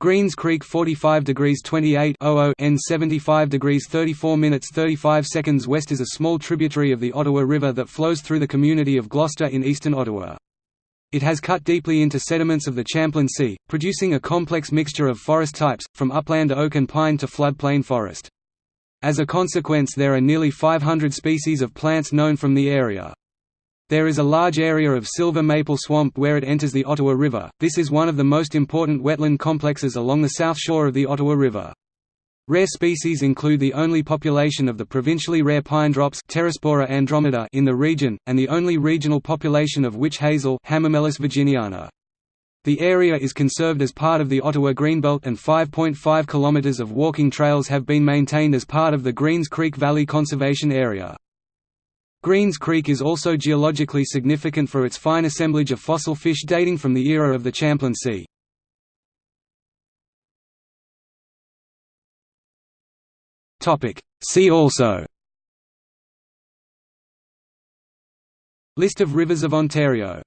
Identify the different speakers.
Speaker 1: Greens Creek 45 degrees 28 N 75 degrees 34 minutes 35 seconds west is a small tributary of the Ottawa River that flows through the community of Gloucester in eastern Ottawa. It has cut deeply into sediments of the Champlain Sea, producing a complex mixture of forest types, from upland oak and pine to floodplain forest. As a consequence there are nearly 500 species of plants known from the area. There is a large area of silver maple swamp where it enters the Ottawa River. This is one of the most important wetland complexes along the south shore of the Ottawa River. Rare species include the only population of the provincially rare pine drops andromedea in the region, and the only regional population of witch hazel Hamamelis virginiana. The area is conserved as part of the Ottawa Greenbelt and 5.5 km of walking trails have been maintained as part of the Greens Creek Valley Conservation Area. Greens Creek is also geologically significant for its fine assemblage of fossil fish dating from the era of the Champlain Sea. See also. List of rivers of Ontario